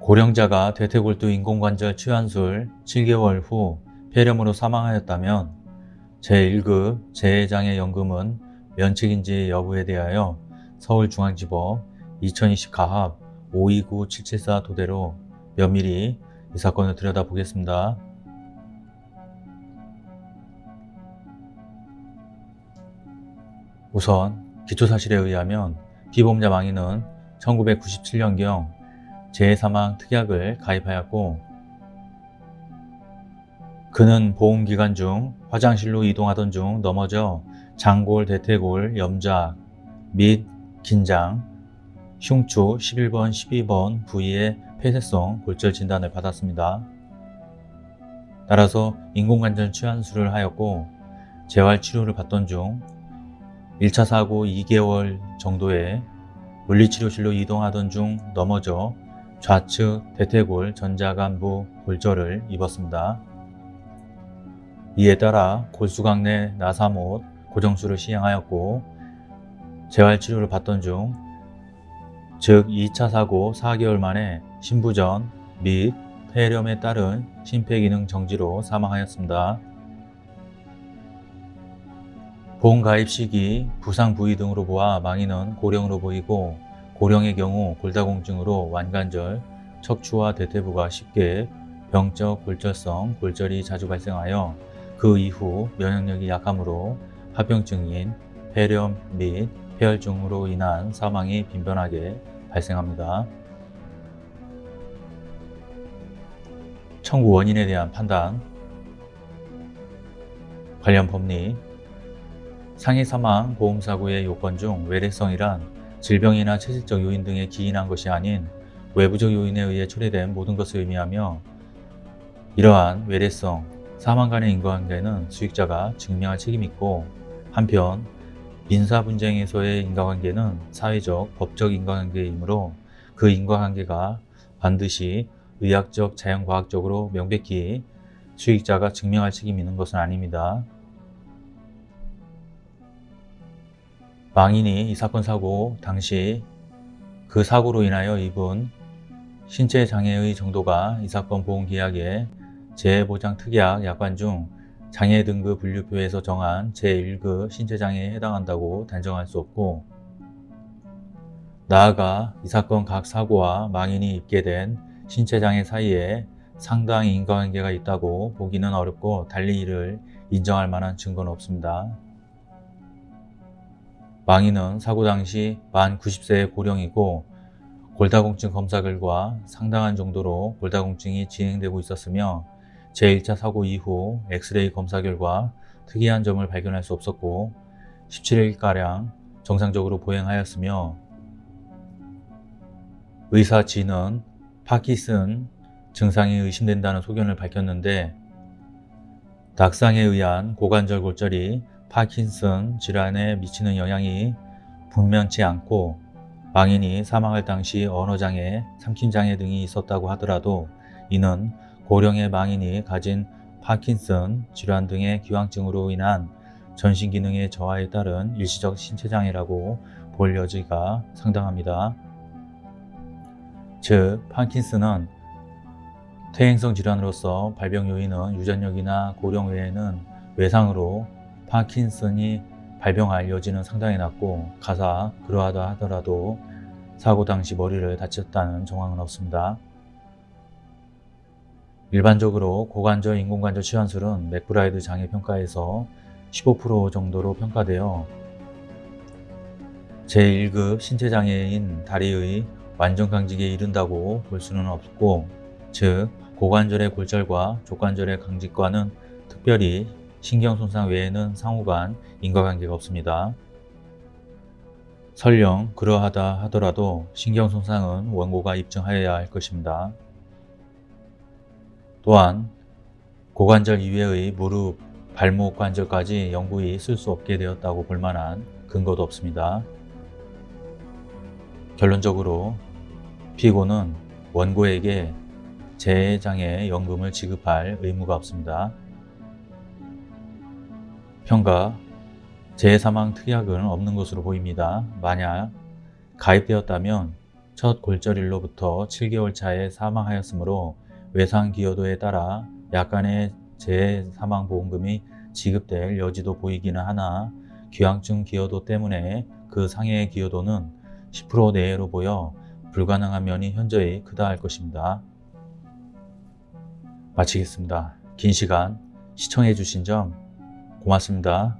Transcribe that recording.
고령자가 대퇴골두 인공관절 치환술 7개월 후 폐렴으로 사망하였다면 제1급 재해장애연금은 면책인지 여부에 대하여 서울중앙지법 2020 가합 529774 토대로 면밀히 이 사건을 들여다보겠습니다. 우선 기초사실에 의하면 피보험자 망인은 1997년경 재해사망 특약을 가입하였고 그는 보험기간 중 화장실로 이동하던 중 넘어져 장골, 대퇴골, 염작 및 긴장, 흉추 11번, 12번 부위의 폐쇄성 골절 진단을 받았습니다. 따라서 인공관절 치환술을 하였고 재활치료를 받던 중 1차 사고 2개월 정도에 물리치료실로 이동하던 중 넘어져 좌측 대퇴골 전자간부 골절을 입었습니다. 이에 따라 골수강내 나사못 고정술을 시행하였고 재활치료를 받던 중, 즉 2차 사고 4개월 만에 신부전 및 폐렴에 따른 심폐기능 정지로 사망하였습니다. 보험 가입 시기, 부상 부위 등으로 보아 망인은 고령으로 보이고 고령의 경우 골다공증으로 완관절, 척추와 대퇴부가 쉽게 병적 골절성 골절이 자주 발생하여 그 이후 면역력이 약함으로 합병증인 폐렴 및 폐혈증으로 인한 사망이 빈번하게 발생합니다. 청구 원인에 대한 판단 관련 법리 상해 사망 보험사고의 요건 중 외래성이란 질병이나 체질적 요인 등에 기인한 것이 아닌 외부적 요인에 의해 초래된 모든 것을 의미하며 이러한 외래성, 사망 간의 인과관계는 수익자가 증명할 책임이 있고 한편 민사 분쟁에서의 인과관계는 사회적, 법적 인과관계이므로 그 인과관계가 반드시 의학적, 자연과학적으로 명백히 수익자가 증명할 책임이 있는 것은 아닙니다. 망인이 이 사건 사고 당시 그 사고로 인하여 입은 신체 장애의 정도가 이 사건 보험계약의 재해보장 특약 약관 중 장애 등급 분류표에서 정한 제1급 신체장애에 해당한다고 단정할 수 없고 나아가 이 사건 각 사고와 망인이 입게 된 신체장애 사이에 상당히 인과관계가 있다고 보기는 어렵고 달리 이를 인정할 만한 증거는 없습니다. 망인은 사고 당시 만 90세의 고령이고 골다공증 검사 결과 상당한 정도로 골다공증이 진행되고 있었으며 제1차 사고 이후 엑스레이 검사 결과 특이한 점을 발견할 수 없었고 17일가량 정상적으로 보행하였으며 의사 G는 파키슨 증상이 의심된다는 소견을 밝혔는데 낙상에 의한 고관절 골절이 파킨슨 질환에 미치는 영향이 분명치 않고 망인이 사망할 당시 언어장애, 삼킴장애 등이 있었다고 하더라도 이는 고령의 망인이 가진 파킨슨 질환 등의 기왕증으로 인한 전신기능의 저하에 따른 일시적 신체장애라고 볼 여지가 상당합니다. 즉, 파킨슨은 퇴행성 질환으로서 발병 요인은 유전력이나 고령 외에는 외상으로 파킨슨이 발병할 여지는 상당히 낮고 가사 그러하다 하더라도 사고 당시 머리를 다쳤다는 정황은 없습니다. 일반적으로 고관절 인공관절 치환술은 맥브라이드 장애 평가에서 15% 정도로 평가되어 제1급 신체장애인 다리의 완전 강직에 이른다고 볼 수는 없고 즉 고관절의 골절과 족관절의 강직과는 특별히 신경손상 외에는 상호간 인과관계가 없습니다. 설령 그러하다 하더라도 신경손상은 원고가 입증하여야 할 것입니다. 또한 고관절 이외의 무릎, 발목 관절까지 영구히 쓸 수 없게 되었다고 볼 만한 근거도 없습니다. 결론적으로 피고는 원고에게 재해장애 연금을 지급할 의무가 없습니다. 평가 재해사망 특약은 없는 것으로 보입니다. 만약 가입되었다면 첫 골절일로부터 7개월 차에 사망하였으므로 외상 기여도에 따라 약간의 재사망보험금이 지급될 여지도 보이기는 하나 기왕증 기여도 때문에 그 상해의 기여도는 10% 내외로 보여 불가능한 면이 현저히 크다 할 것입니다. 마치겠습니다. 긴 시간 시청해 주신 점 고맙습니다.